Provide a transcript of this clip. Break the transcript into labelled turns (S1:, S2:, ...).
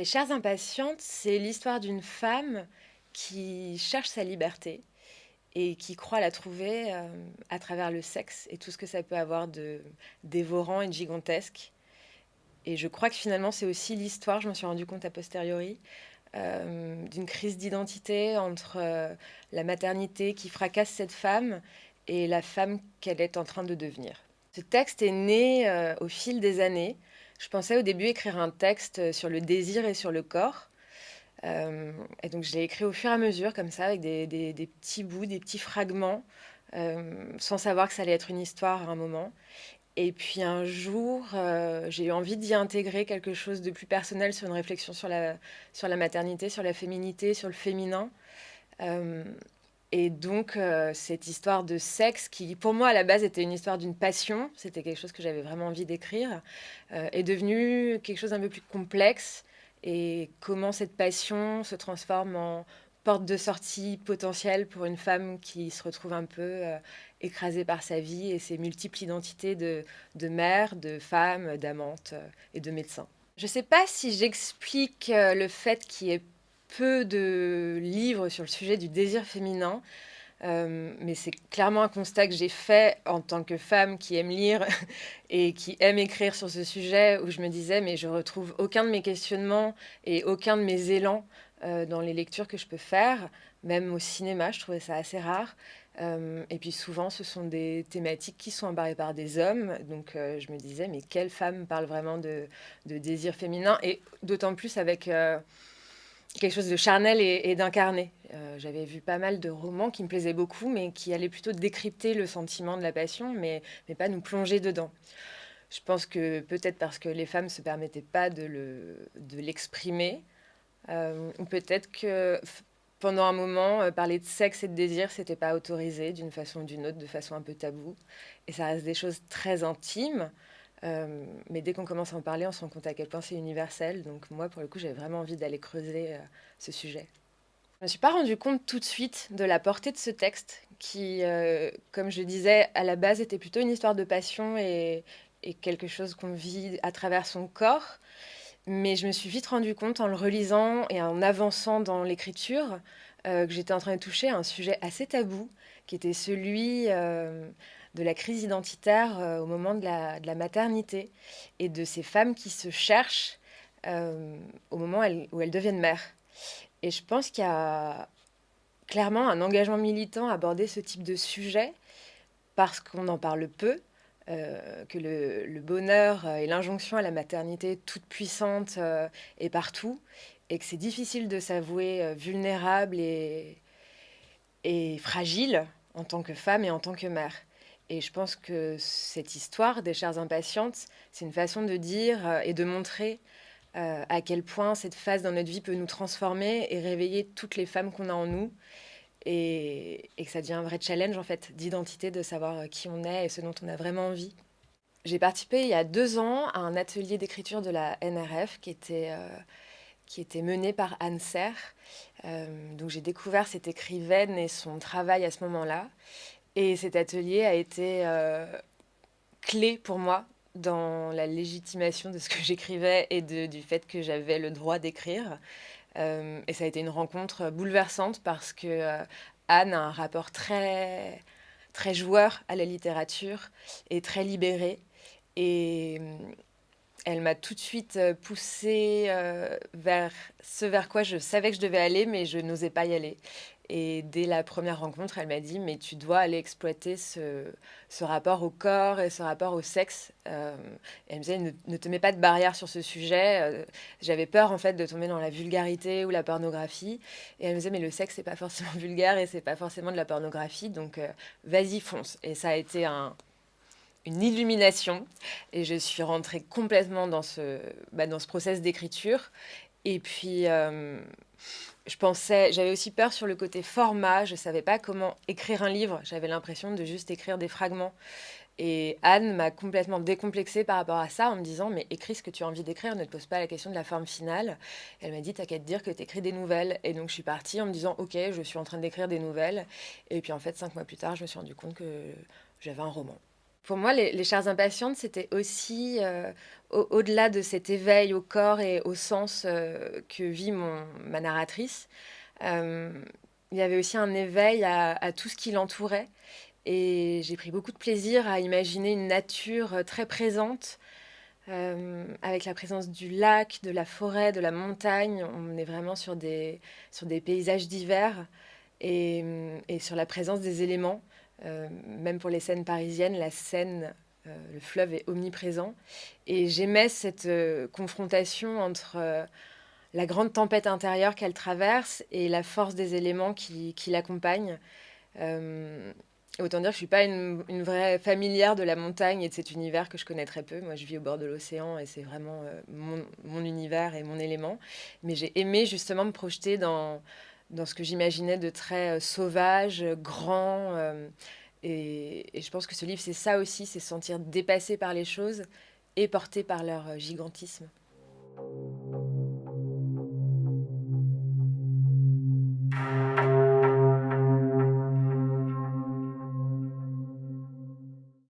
S1: Les chères impatientes, c'est l'histoire d'une femme qui cherche sa liberté et qui croit la trouver euh, à travers le sexe et tout ce que ça peut avoir de dévorant et de gigantesque. Et je crois que finalement, c'est aussi l'histoire, je m'en suis rendu compte a posteriori, euh, d'une crise d'identité entre euh, la maternité qui fracasse cette femme et la femme qu'elle est en train de devenir. Ce texte est né au fil des années je pensais au début écrire un texte sur le désir et sur le corps. Euh, et donc je l'ai écrit au fur et à mesure, comme ça, avec des, petits bouts, des petits fragments, euh, sans savoir que ça allait être une histoire à un moment. Et puis un jour, euh, j'ai eu envie d'y intégrer quelque chose de plus personnel sur une réflexion sur la maternité, sur la féminité, sur le féminin. Et donc, euh, cette histoire de sexe, qui pour moi à la base était une histoire d'une passion, c'était quelque chose que j'avais vraiment envie d'écrire, euh, est devenue quelque chose d'un peu plus complexe. Et comment cette passion se transforme en porte de sortie potentielle pour une femme qui se retrouve un peu euh, écrasée par sa vie et ses multiples identités de, de mère, de femme, d'amante et de médecin. Je ne sais pas si j'explique le fait qu'il y ait peu de livres sur le sujet du désir féminin, euh, mais c'est clairement un constat que j'ai fait en tant que femme qui aime lire et qui aime écrire sur ce sujet, où je me disais, mais je retrouve aucun de mes questionnements et aucun de mes élans euh, dans les lectures que je peux faire, même au cinéma, je trouvais ça assez rare. Euh, et puis souvent, ce sont des thématiques qui sont embarrées par des hommes. Donc je me disais, mais quelle femme parle vraiment de, de désir féminin? Et d'autant plus avec quelque chose de charnel et, d'incarné. Euh, j'avais vu pas mal de romans qui me plaisaient beaucoup, mais qui allaient plutôt décrypter le sentiment de la passion, mais, mais pas nous plonger dedans. Je pense que peut-être parce que les femmes ne se permettaient pas de l'exprimer, euh, ou peut-être que pendant un moment, euh, parler de sexe et de désir, c'était pas autorisé d'une façon ou d'une autre, de façon un peu taboue. Et ça reste des choses très intimes. Euh, mais dès qu'on commence à en parler, on se rend compte à quel point c'est universel. Donc moi, pour le coup, j'avais vraiment envie d'aller creuser euh, ce sujet. Je ne me suis pas rendu compte tout de suite de la portée de ce texte, qui, euh, comme je disais, à la base était plutôt une histoire de passion et, quelque chose qu'on vit à travers son corps. Mais je me suis vite rendu compte en le relisant et en avançant dans l'écriture que j'étais en train de toucher à un sujet assez tabou, qui était celui de la crise identitaire euh, au moment de la, maternité et de ces femmes qui se cherchent euh, au moment où elles deviennent mères. Et je pense qu'il y a clairement un engagement militant à aborder ce type de sujet parce qu'on en parle peu, euh, que le, bonheur et l'injonction à la maternité toute puissante est partout et que c'est difficile de s'avouer vulnérable et fragile en tant que femme et en tant que mère. Et je pense que cette histoire des chères impatientes, c'est une façon de dire euh, et de montrer euh, à quel point cette phase dans notre vie peut nous transformer et réveiller toutes les femmes qu'on a en nous. Et, que ça devient un vrai challenge en fait d'identité, de savoir euh, qui on est et ce dont on a vraiment envie. J'ai participé il y a deux ans à un atelier d'écriture de la NRF qui était, qui était mené par Anne Serre. donc j'ai découvert cette écrivaine et son travail à ce moment-là. Et cet atelier a été euh, clé pour moi dans la légitimation de ce que j'écrivais et du fait que j'avais le droit d'écrire. Euh, et ça a été une rencontre bouleversante parce que euh, Anne a un rapport très, très joueur à la littérature et très libéré. Et elle m'a tout de suite poussée vers ce vers quoi je savais que je devais aller, mais je n'osais pas y aller. Et dès la première rencontre, elle m'a dit, mais tu dois aller exploiter ce, rapport au corps et ce rapport au sexe. Euh, elle me disait, ne, te mets pas de barrière sur ce sujet. Euh, j'avais peur, en fait, de tomber dans la vulgarité ou la pornographie. Et elle me disait, mais le sexe, c'est pas forcément vulgaire et c'est pas forcément de la pornographie. Donc, euh, vas-y, fonce. Et ça a été un, une illumination. Et je suis rentrée complètement dans ce, bah, dans ce process d'écriture. Et puis je pensais, j'avais aussi peur sur le côté format, je ne savais pas comment écrire un livre, j'avais l'impression de juste écrire des fragments. Et Anne m'a complètement décomplexée par rapport à ça en me disant mais écris ce que tu as envie d'écrire, ne te pose pas la question de la forme finale. Elle m'a dit t'as qu'à te dire que tu écris des nouvelles. Et donc je suis partie en me disant ok je suis en train d'écrire des nouvelles. Et puis en fait cinq mois plus tard je me suis rendu compte que j'avais un roman. Pour moi, les, les impatientes, c'était aussi, euh, au- au-delà de cet éveil au corps et au sens euh, que vit mon, ma narratrice, euh, il y avait aussi un éveil à, tout ce qui l'entourait. Et j'ai pris beaucoup de plaisir à imaginer une nature très présente, avec la présence du lac, de la forêt, de la montagne. On est vraiment sur des, sur des paysages divers et sur la présence des éléments. Euh, même pour les scènes parisiennes, la Seine, euh, le fleuve est omniprésent. Et j'aimais cette euh, confrontation entre la grande tempête intérieure qu'elle traverse et la force des éléments qui, l'accompagnent. Autant dire que je suis pas une, vraie familière de la montagne et de cet univers que je connais très peu. Moi, je vis au bord de l'océan et c'est vraiment mon univers et mon élément. Mais j'ai aimé justement me projeter dans, dans ce que j'imaginais de très euh, sauvage, euh, grand. euh, et, je pense que ce livre, c'est ça aussi, c'est se sentir dépassé par les choses et porté par leur gigantisme.